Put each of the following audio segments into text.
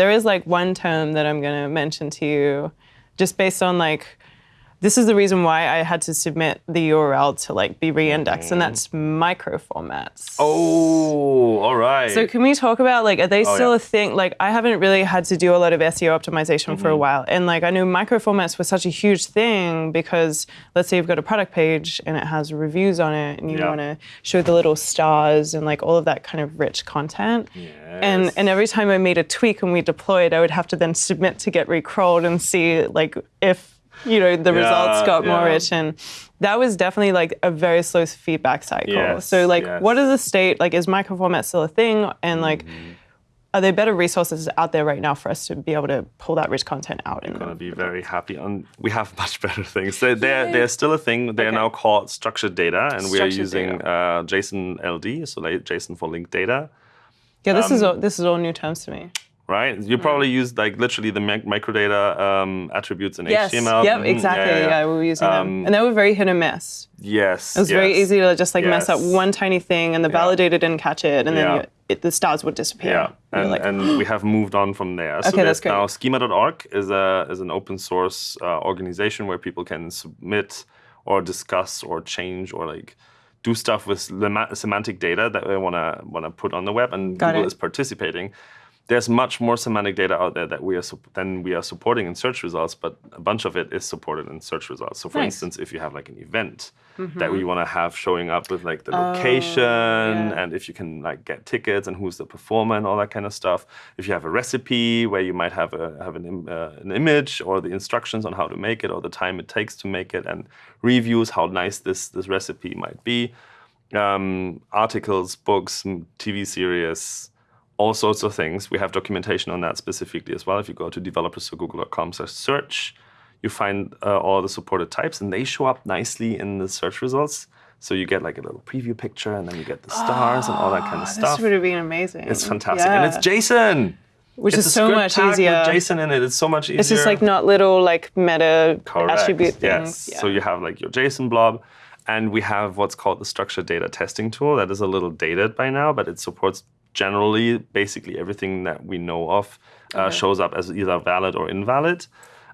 there is like one term that I'm going to mention to you, just based on like this is the reason why I had to submit the URL to like be re-indexed, and that's micro formats. Oh, all right. So can we talk about like are they Oh, still yeah. a thing? Like I haven't really had to do a lot of SEO optimization for a Mm-hmm. while, and like I knew micro formats were such a huge thing because let's say you've got a product page and it has reviews on it, and you Yeah. want to show the little stars and like all of that kind of rich content. And and every time I made a tweak and we deployed, I would have to then submit to get recrawled and see like if you know the results Yeah, got more rich and that was definitely like a very slow feedback cycle. Yes, so like yes. what is the state like is microformat still a thing and like Mm-hmm. are there better resources out there right now for us to be able to pull that rich content out and gonna be very happy. And we have much better things. They, they're they're still a thing. They're Okay. now called structured data, and we are using uh, JSON LD, so like JSON for linked data. yeah this um, is all this is all new terms to me. Right? You probably use like literally the mic- microdata um, attributes in Yes. HTML. Yep. Mhm, Exactly. Yeah, we were using them, Um, and they were very hit and miss. Yes. It was very easy to just like mess up one tiny thing, and the validator didn't catch it, and then Yeah. you, it, the stars would disappear. Yeah, and, like, and we have moved on from there. So Okay, that's great. now schema.org is a is an open source uh, organization where people can submit or discuss or change or like do stuff with semantic data that they want to want to put on the web, and Got Google it. is participating. There's much more semantic data out there that we are than we are supporting in search results, but a bunch of it is supported in search results. So, for Nice. instance, if you have like an event that we want to have showing up with like the location yeah. and if you can like get tickets and who's the performer and all that kind of stuff. If you have a recipe where you might have a have an, uh, an image or the instructions on how to make it or the time it takes to make it and reviews how nice this this recipe might be. Um, articles, books, TV series, all sorts of things. We have documentation on that specifically as well. If you go to developers.google.com slash search, you find uh, all the supported types and they show up nicely in the search results. So you get like a little preview picture and then you get the stars and all that kind of stuff. this would have been amazing. It's fantastic. And it's Yeah. JSON. which It's is so much tag with easier. JSON in it. It's so much easier. It's just like not little like meta Correct. attribute Yes. things. So you have like your JSON blob, and we have what's called the structured data testing tool. That is a little dated by now, but it supports generally basically everything that we know of uh, shows up as either valid or invalid.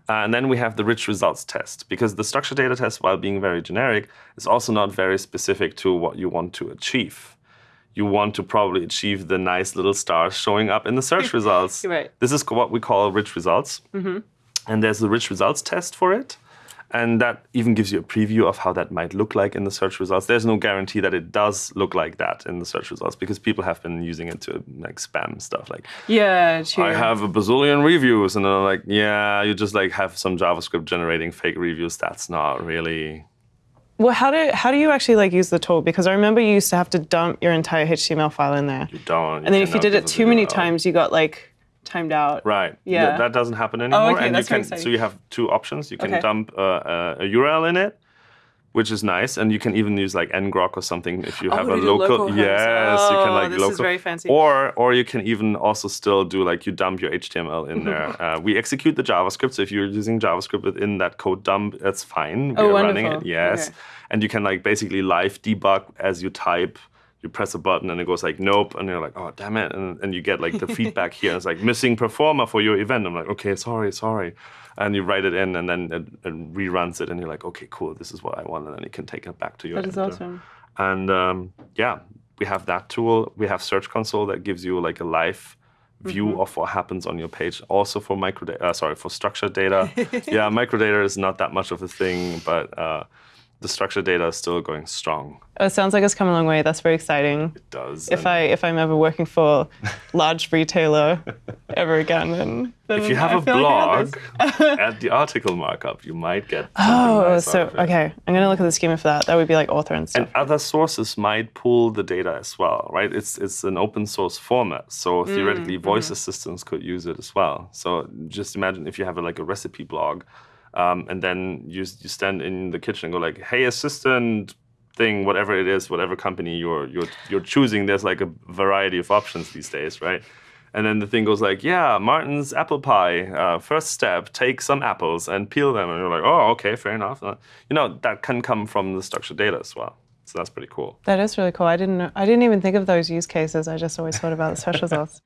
Uh, and then we have the rich results test because the structured data test, while being very generic, is also not very specific to what you want to achieve. You want to probably achieve the nice little stars showing up in the search results. Right. This is what we call rich results and there's the rich results test for it and that even gives you a preview of how that might look like in the search results. There's no guarantee that it does look like that in the search results because people have been using it to like spam stuff like Yeah, true. i have a bazillion reviews and they're like yeah you just like have some javascript generating fake reviews. That's not really well, how do how do you actually like use the tool? Because I remember you used to have to dump your entire HTML file in there, you don't. And then if you did it too many times, you got like timed out. Right. Yeah. Th- that doesn't happen anymore. okay, and that's you can exciting. so you have two options. You can Okay. dump uh, a, a URL in it, which is nice, and you can even use like ngrok or something if you have to a local. local yes, you can Oh, like this is local. very fancy. Or or you can even also still do like you dump your HTML in there. uh, we execute the JavaScript. So if you're using JavaScript within that code dump, that's fine. We Oh, are running it. Yes. Okay. And you can like basically live debug as you type. You press a button and it goes like nope, and you're like oh damn it, and, and you get like the feedback here. It's like missing performer for your event. I'm like okay, sorry, sorry, and you write it in, and then it, it reruns it, and you're like okay, cool, this is what I want, and then you can take it back to your. That is editor. awesome. And um, yeah, we have that tool. We have Search Console that gives you like a live view Mm-hmm. of what happens on your page. Also for microdata, uh, sorry, for structured data. yeah, microdata is not that much of a thing, but uh, the structured data is still going strong. Oh, it sounds like it's come a long way. That's very exciting. It does. If I if I'm ever working for large retailer ever again, then, then if you have I a feel like blog, add the article markup. You might get. Oh, nice so okay. I'm gonna look at the schema for that. That would be like author and stuff. And other sources might pull the data as well, right? It's it's an open source format, so Mm, theoretically, voice mm-hmm. assistants could use it as well. So just imagine if you have a, like a recipe blog, um, and then you you stand in the kitchen and go like, "Hey, assistant." thing whatever it is whatever company you're you're you're choosing there's like a variety of options these days right and then the thing goes like yeah martin's apple pie uh, first step take some apples and peel them and you're like oh okay fair enough Uh, you know that can come from the structured data as well so that's pretty cool That is really cool. I didn't I didn't even think of those use cases. I just always thought about the search results.